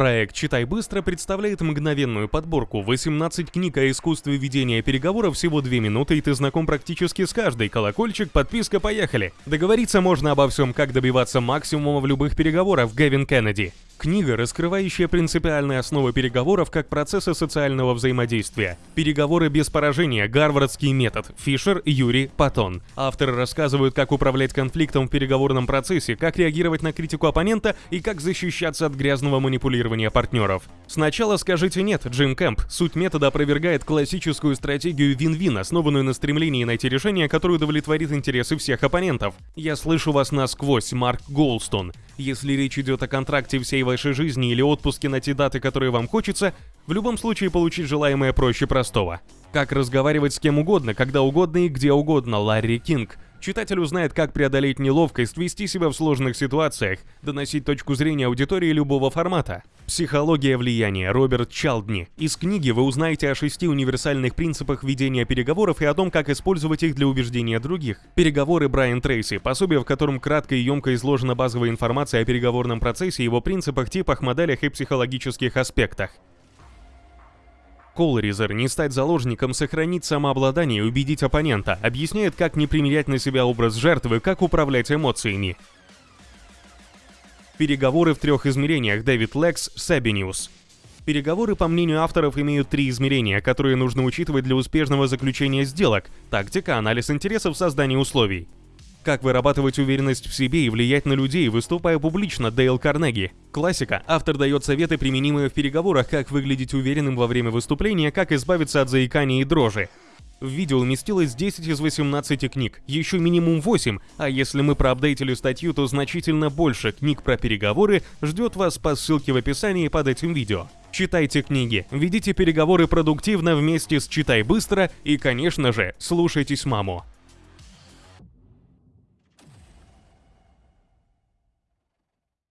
Проект «Читай быстро» представляет мгновенную подборку 18 книг о искусстве ведения переговоров всего 2 минуты, и ты знаком практически с каждой. Колокольчик, подписка, поехали! Договориться можно обо всем, как добиваться максимума в любых переговорах. Гевин Кеннеди. Книга, раскрывающая принципиальные основы переговоров как процесса социального взаимодействия. Переговоры без поражения. Гарвардский метод. Фишер, Юрий, Патон. Авторы рассказывают, как управлять конфликтом в переговорном процессе, как реагировать на критику оппонента и как защищаться от грязного манипулирования партнеров. Сначала скажите «нет», Джим Кэмп. Суть метода опровергает классическую стратегию вин-вин, основанную на стремлении найти решение, которое удовлетворит интересы всех оппонентов. Я слышу вас насквозь, Марк Голстон. Если речь идет о контракте всей вашей жизни или отпуске на те даты, которые вам хочется, в любом случае получить желаемое проще простого. Как разговаривать с кем угодно, когда угодно и где угодно, Ларри Кинг. Читатель узнает, как преодолеть неловкость, вести себя в сложных ситуациях, доносить точку зрения аудитории любого формата. Психология влияния. Роберт Чалдни. Из книги вы узнаете о шести универсальных принципах ведения переговоров и о том, как использовать их для убеждения других. Переговоры Брайан Трейси. Пособие, в котором кратко и емко изложена базовая информация о переговорном процессе, его принципах, типах, моделях и психологических аспектах. Колоризер не стать заложником, сохранить самообладание и убедить оппонента, объясняет, как не примерять на себя образ жертвы, как управлять эмоциями. Переговоры в трех измерениях Дэвид Лекс, Сабиниус. Переговоры, по мнению авторов, имеют три измерения, которые нужно учитывать для успешного заключения сделок – тактика, анализ интересов, создание условий. Как вырабатывать уверенность в себе и влиять на людей, выступая публично, Дейл Карнеги. Классика. Автор дает советы, применимые в переговорах, как выглядеть уверенным во время выступления, как избавиться от заикания и дрожи. В видео уместилось 10 из 18 книг, еще минимум 8, а если мы проапдейтили статью, то значительно больше книг про переговоры ждет вас по ссылке в описании под этим видео. Читайте книги, ведите переговоры продуктивно вместе с «Читай быстро» и, конечно же, слушайтесь маму.